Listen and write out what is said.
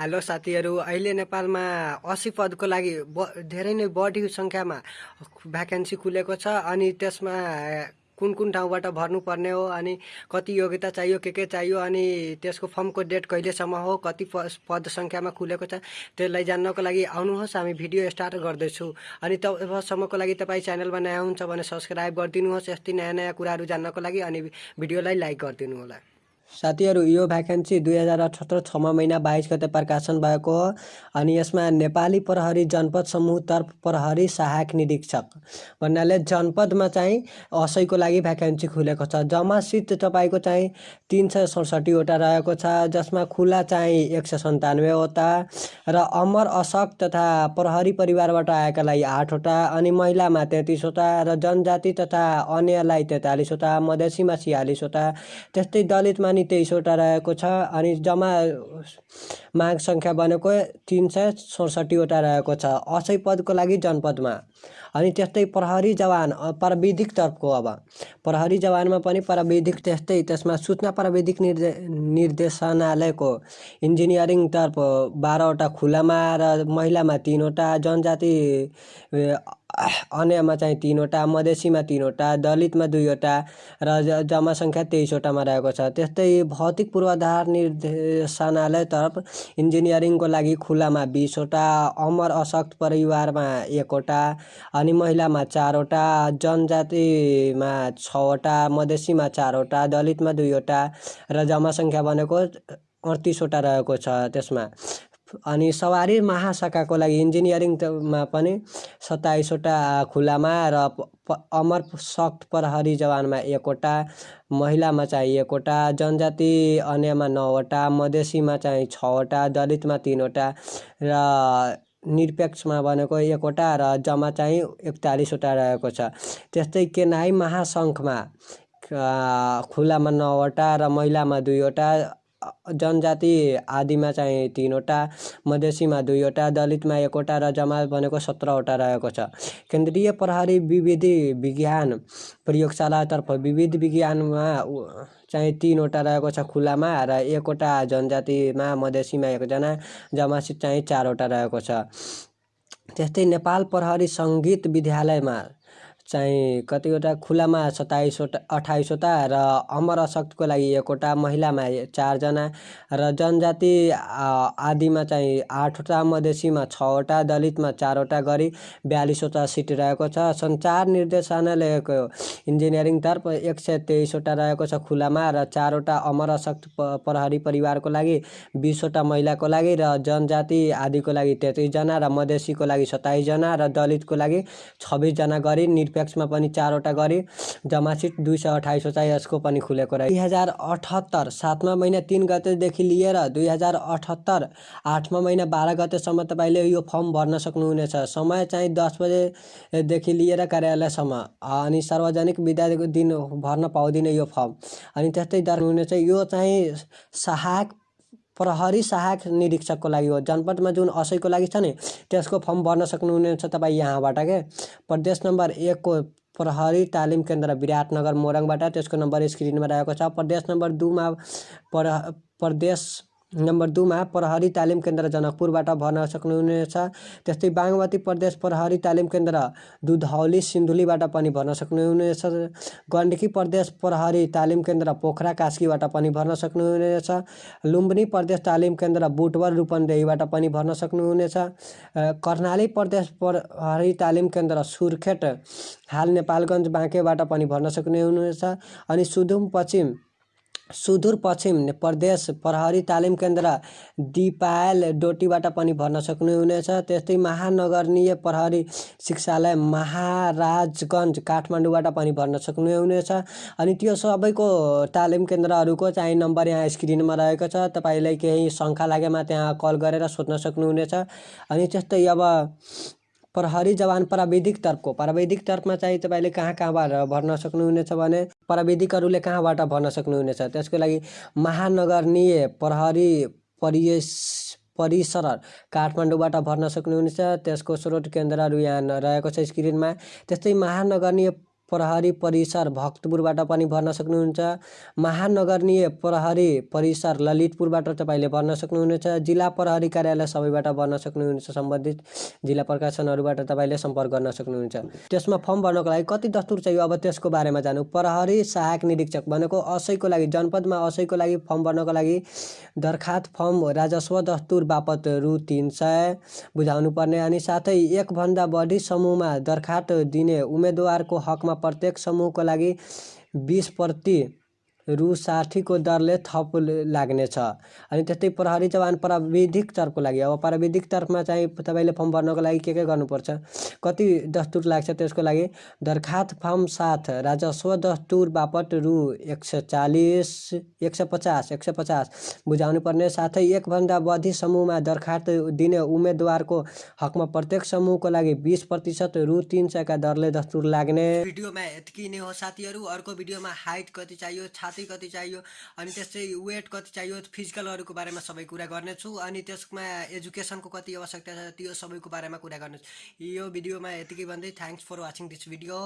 Hello साथीहरू अहिले नेपालमा असी पदको लागि ब धेरै नै बढी सङ्ख्यामा भ्याकेन्सी खुलेको छ अनि त्यसमा कुन कुन ठाउँबाट भर्नुपर्ने हो अनि कति योग्यता चाहियो के के चाहियो अनि त्यसको फर्मको डेट कहिलेसम्म हो कति पद सङ्ख्यामा खुलेको छ त्यसलाई जान्नको लागि आउनुहोस् हामी भिडियो स्टार्ट गर्दैछु। अनि तबसम्मको लागि तपाईँ च्यानलमा नयाँ हुन्छ भने सब्सक्राइब गरिदिनुहोस् यस्तै नयाँ नयाँ कुराहरू जान्नको लागि अनि भिडियोलाई लाइक गरिदिनु होला। साथीहरू यो भ्याकेन्सी दुई हजार अठहत्तर छमा महिना बाइस गते प्रकाशन भएको हो अनि यसमा नेपाली प्रहरी जनपद समूहतर्फ प्रहरी सहायक निरीक्षक भन्नाले जनपदमा चाहिँ असैको लागि भ्याकेन्सी खुलेको छ। जम्मा सिट तपाईँको चाहिँ तिन सय सडसठीवटा रहेको छ जसमा खुला चाहिँ एक सय सन्तानब्बेवटा र अमर अशक तथा प्रहरी परिवारबाट आएकालाई आठवटा अनि महिलामा तेत्तिसवटा र जनजाति तथा अन्यलाई तेत्तालिसवटा मधेसीमा छियालिसवटा त्यस्तै दलितमा नि तेइसवटा रहेको छ। अनि जम्मा माग सङ्ख्या बनेको तिन सय सडसठीवटा रहेको छ। असै पदको लागि जनपदमा। अनि त्यस्तै प्रहरी जवान प्राविधिक तर्फको अब। प्रहरी जवानमा पनि प्राविधिक त्यस्तै त्यसमा सूचना प्राविधिक निर्दे निर्देशनालयको इन्जिनियरिङ तर्फ बाह्रवटा खुलामा र महिलामा तिनवटा जनजाति अन्यमा चाहिँ तिनवटा मधेसीमा तिनवटा दलितमा दुईवटा र जम्मा सङ्ख्या तेइसवटामा रहेको छ। त्यस्तै भौतिक पूर्वाधार निर्देशनालयतर्फ इन्जिनियरिङको लागि खुलामा बिसवटा अमर अशक्त परिवारमा एकवटा अनि महिलामा चारवटा जनजातिमा छवटा मधेसीमा चारवटा दलितमा दुईवटा र जम्मा सङ्ख्या भनेको अडतिसवटा रहेको छ त्यसमा। अनि सवारी महाशाखाको लागि इन्जिनियरिङमा पनि सत्ताइसवटा खुलामा र अमर सक्त प्रहरी जवानमा एकवटा महिलामा चाहिँ एकवटा जनजाति अन्यमा नौवटा मधेसीमा चाहिँ छवटा दलितमा तिनवटा र निरपेक्षमा भनेको एकवटा र जम्मा चाहिँ एकतालिसवटा रहेको छ। त्यस्तै केनाई महासङ्घमा खुलामा नौवटा र महिलामा दुईवटा जनजाति आदिमा चाहिँ तिनवटा मधेसीमा दुईवटा दलितमा एकवटा र जमा भनेको सत्रवटा रहेको छ। केन्द्रीय प्रहरी विविधि विज्ञान प्रयोगशालातर्फ विविध विज्ञानमा चाहिँ तिनवटा रहेको छ खुलामा र एकवटा जनजातिमा मधेसीमा एकजना जमासित चाहिँ चारवटा रहेको छ। त्यस्तै नेपाल प्रहरी सङ्गीत विद्यालयमा चाहिँ कतिवटा खुलामा सत्ताइसवटा अठाइसवटा र अमर अशक्तको लागि एकवटा महिलामा चारजना र जनजाति आदिमा चाहिँ आठवटा मधेसीमा छवटा दलितमा चारवटा गरी बयालिसवटा सिट रहेको छ। सञ्चार निर्देशनालयको इन्जिनियरिङतर्फ एक सय तेइसवटा रहेको छ खुलामा र चारवटा अमर अशक्त प्रहरी परिवारको लागि बिसवटा महिलाको लागि र जनजाति आदिको लागि तेत्तिसजना र मधेसीको लागि सत्ताइसजना र दलितको लागि छब्बिसजना गरी निरपेक्ष निरपेक्षमा पनि चारवटा गरी जम्मा सिट दुई सय अठाइसवटा यसको पनि खुलेको रह्यो दुई हजार अठहत्तर सातमा महिना तिन गतेदेखि लिएर दुई हजार अठहत्तर आठमा महिना बाह्र गतेसम्म तपाईँले यो फर्म भर्न सक्नुहुनेछ। समय चाहिँ दस बजेदेखि लिएर कार्यालयसम्म। अनि सार्वजनिक विद्याको दिन भर्न पाउँदिन यो फर्म। अनि त्यस्तै हुनेछ यो चाहिँ सहायक प्रहरी सहायक निरीक्षकको लागि हो। जनपदमा जुन असैको लागि छ नि त्यसको फर्म भर्न सक्नुहुनेछ तपाईँ यहाँबाट के? प्रदेश नम्बर एकको प्रहरी तालिम केन्द्र विराटनगर मोरङबाट त्यसको नम्बर स्क्रिनमा रहेको छ। प्रदेश नम्बर दुईमा प्रदेश नम्बर दुईमा प्रहरी तालिम केन्द्र जनकपुरबाट भर्न सक्नुहुनेछ। त्यस्तै बागमती प्रदेश प्रहरी तालिम केन्द्र दुधौली सिन्धुलीबाट पनि भर्न सक्नुहुनेछ। गण्डकी प्रदेश प्रहरी तालिम केन्द्र पोखरा कास्कीबाट पनि भर्न सक्नुहुनेछ। लुम्बिनी प्रदेश तालिम केन्द्र बुटवर रूपन्देहीबाट पनि भर्न सक्नुहुनेछ। कर्णाली प्रदेश प्रहरी तालिम केन्द्र सुर्खेत हाल नेपालगञ्ज बाँकेबाट पनि भर्न सक्नुहुनेछ। अनि सुदूरपश्चिम प्रदेश प्रहरी तालिम केन्द्र दिपायल डोटीबाट पनि भर्न सक्नुहुनेछ त्यस्तै महानगरीय प्रहरी शिक्षालय महाराजगञ्ज काठमाडौँबाट पनि भर्न सक्नुहुनेछ अनि त्यो सबैको तालिम केन्द्रहरूको चाहिँ नम्बर यहाँ स्क्रिनमा रहेको छ। तपाईँलाई केही शङ्का लागेमा त्यहाँ कल गरेर सोध्न सक्नुहुनेछ अनि त्यस्तै अब प्रहरी जवान प्राविधिक तर्फको प्राविधिक तर्फमा चाहिँ तपाईँले कहाँ कहाँबाट भर्न सक्नुहुनेछ भने प्राविधिकहरूले कहाँबाट भर्न सक्नुहुनेछ? त्यसको लागि महानगरीय प्रहरी परिस परिसर काठमाडौँबाट भर्न सक्नुहुनेछ। त्यसको स्रोत केन्द्रहरू यहाँ रहेको छ स्क्रिनमा। त्यस्तै महानगरीय प्रहरी परिसर भक्तपुरबाट पनि भर्न सक्नुहुन्छ। महानगरीय प्रहरी परिसर ललितपुरबाट तपाईँले भर्न सक्नुहुनेछ। जिल्ला प्रहरी कार्यालय सबैबाट भर्न सक्नुहुनेछ। सम्बन्धित जिल्ला प्रकाशनहरूबाट तपाईँले सम्पर्क गर्न सक्नुहुन्छ। त्यसमा फर्म भर्नको लागि कति दस्तुर चाहियो? अब त्यसको बारेमा जानु। प्रहरी सहायक निरीक्षक भनेको असैको लागि जनपदमा असैको लागि फर्म भर्नको लागि दरखास्त फर्म राजस्व दस्तुर बापत रु तिन सय बुझाउनु पर्ने अनि साथै एकभन्दा बढी समूहमा दरखास्त दिने उम्मेदवारको हकमा प्रत्येक समूहको लागि बिस प्रति रु साठीको दरले थप लाग्नेछ। अनि त्यस्तै प्रहरी जवान प्राविधिक तर्फको लागि अब प्राविधिक तर्फमा चाहिँ तपाईँले फर्म भर्नको लागि के के गर्नुपर्छ? कति दस्तुर लाग्छ त्यसको लागि? दरखास्त फर्म साथ राजस्व दस्तुर बापत रु एक सय चालिस एक सय पचास एक सय पचास बुझाउनु पर्ने साथै एकभन्दा बढी समूहमा दरखास्त दिने उम्मेदवारको हकमा प्रत्येक समूहको लागि बिस प्रतिशत रु तिन सयका दरले दस्तुर लाग्ने। भिडियोमा यत्ति नै हो। साथीहरू अर्को भिडियोमा हाइट कति चाहियो छाती कति चाहियो अनि त्यस्तै वेट कति चाहियो फिजिकलहरूको बारेमा सबै कुरा गर्नेछु अनि त्यसमा एजुकेसनको कति आवश्यकता छ त्यो सबैको बारेमा कुरा गर्नेछु। यो भिडियोमा यतिकै भन्दै thanks for watching this video